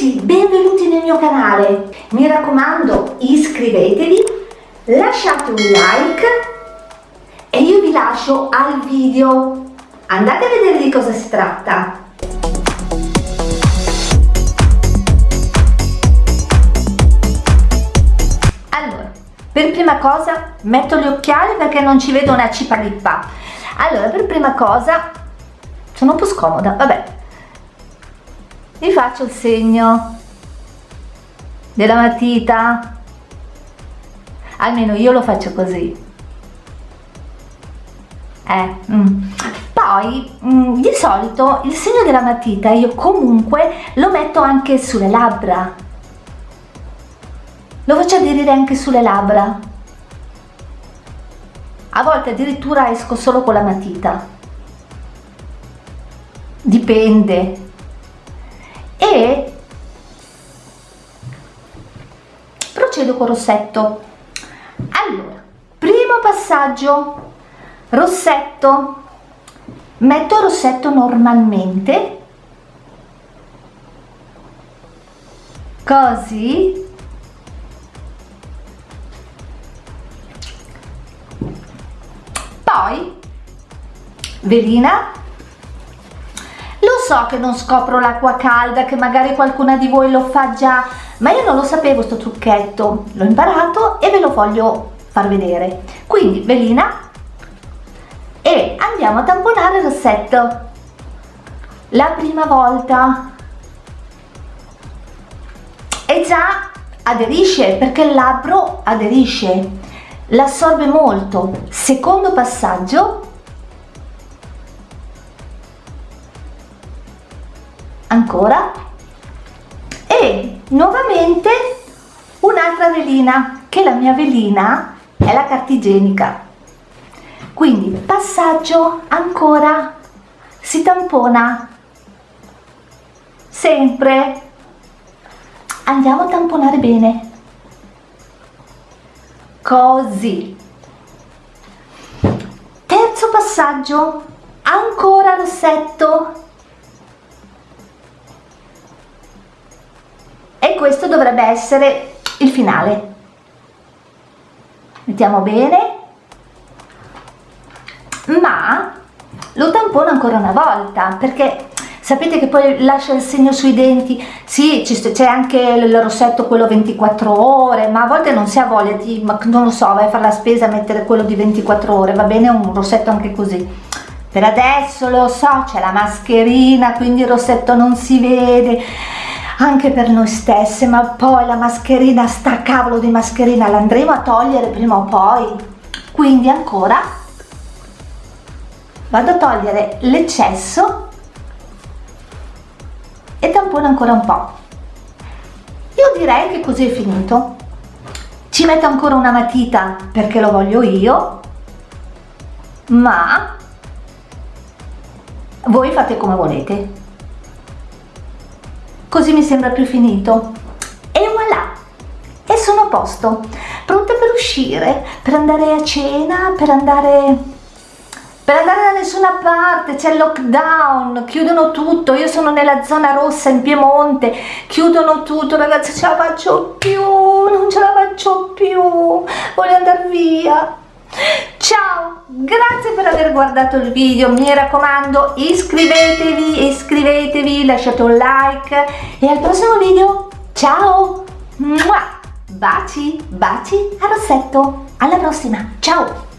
tutti, benvenuti nel mio canale. Mi raccomando, iscrivetevi, lasciate un like e io vi lascio al video. Andate a vedere di cosa si tratta. Allora, per prima cosa metto gli occhiali perché non ci vedo una cipalippa. Allora, per prima cosa, sono un po' scomoda, vabbè, vi faccio il segno della matita. Almeno io lo faccio così. Eh, mm. poi mm, di solito il segno della matita io comunque lo metto anche sulle labbra. Lo faccio aderire anche sulle labbra. A volte addirittura esco solo con la matita. Dipende e procedo con rossetto. Allora primo passaggio. Rossetto. Metto rossetto normalmente. Così. Poi velina so che non scopro l'acqua calda, che magari qualcuna di voi lo fa già, ma io non lo sapevo sto trucchetto, l'ho imparato e ve lo voglio far vedere. Quindi velina e andiamo a tamponare il rossetto. La prima volta e già aderisce perché il labbro aderisce, l'assorbe molto. Secondo passaggio ancora. E nuovamente un'altra velina che la mia velina è la carta igienica quindi passaggio ancora si tampona. Sempre. Andiamo a tamponare bene. Così. Terzo passaggio ancora rossetto questo dovrebbe essere il finale. Mettiamo bene. Ma lo tampono ancora una volta perché sapete che poi lascia il segno sui denti. Sì c'è anche il rossetto quello 24 ore ma a volte non si ha voglia di ma non lo so vai a fare la spesa mettere quello di 24 ore va bene un rossetto anche così. Per adesso lo so c'è la mascherina quindi il rossetto non si vede anche per noi stesse ma poi la mascherina sta cavolo di mascherina l'andremo a togliere prima o poi. Quindi ancora vado a togliere l'eccesso e tampono ancora un po' io direi che così è finito. Ci metto ancora una matita perché lo voglio io ma voi fate come volete così mi sembra più finito. E voilà. E sono a posto. Pronte per uscire per andare a cena per andare per andare da nessuna parte. C'è il lockdown chiudono tutto. Io sono nella zona rossa in Piemonte chiudono tutto. Ragazzi ce la faccio più. Non ce la faccio più. Voglio andare via. Ciao per aver guardato il video mi raccomando iscrivetevi iscrivetevi lasciate un like e al prossimo video ciao! Baci baci a rossetto. Alla prossima. Ciao